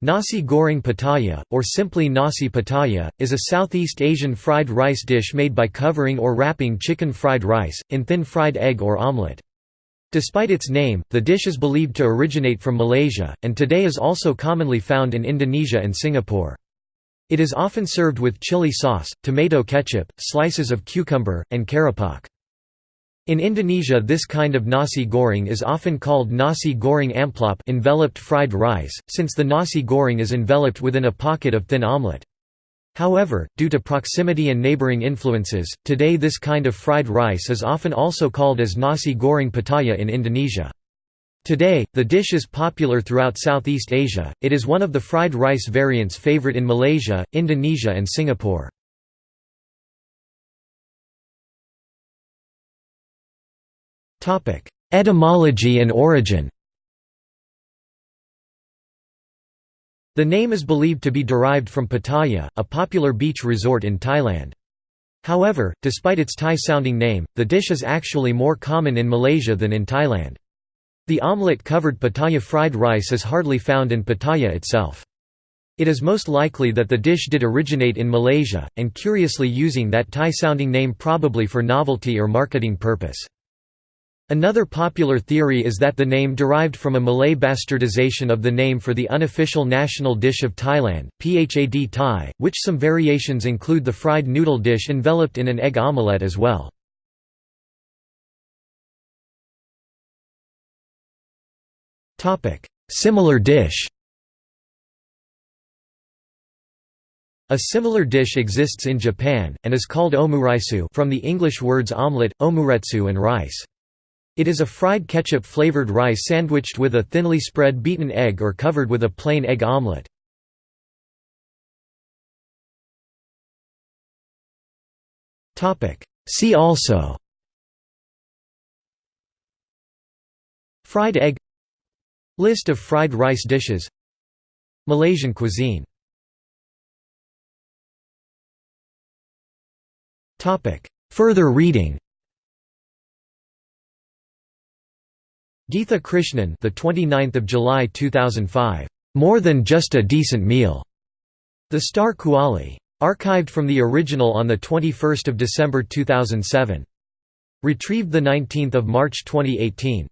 Nasi goreng Pattaya, or simply nasi Pattaya, is a Southeast Asian fried rice dish made by covering or wrapping chicken fried rice, in thin fried egg or omelette. Despite its name, the dish is believed to originate from Malaysia, and today is also commonly found in Indonesia and Singapore. It is often served with chili sauce, tomato ketchup, slices of cucumber, and keropok. In Indonesia this kind of nasi goreng is often called nasi goreng amplop enveloped fried rice, since the nasi goreng is enveloped within a pocket of thin omelette. However, due to proximity and neighboring influences, today this kind of fried rice is often also called as nasi goreng pattaya in Indonesia. Today, the dish is popular throughout Southeast Asia, it is one of the fried rice variants favorite in Malaysia, Indonesia and Singapore. Etymology and origin The name is believed to be derived from Pattaya, a popular beach resort in Thailand. However, despite its Thai-sounding name, the dish is actually more common in Malaysia than in Thailand. The omelette-covered Pattaya fried rice is hardly found in Pattaya itself. It is most likely that the dish did originate in Malaysia, and curiously using that Thai-sounding name probably for novelty or marketing purpose. Another popular theory is that the name derived from a Malay bastardization of the name for the unofficial national dish of Thailand, Phad Thai, which some variations include the fried noodle dish enveloped in an egg omelette as well. Similar dish A similar dish exists in Japan, and is called omuraisu from the English words omelette, omuretsu and rice. It is a fried ketchup-flavored rice sandwiched with a thinly spread beaten egg or covered with a plain egg omelette. See also. Fried egg. List of fried rice dishes. Malaysian cuisine. Further reading Geetha Krishnan, the 29th of July 2005. More than just a decent meal. The Star Kuali. Archived from the original on the 21st of December 2007. Retrieved the 19th of March 2018.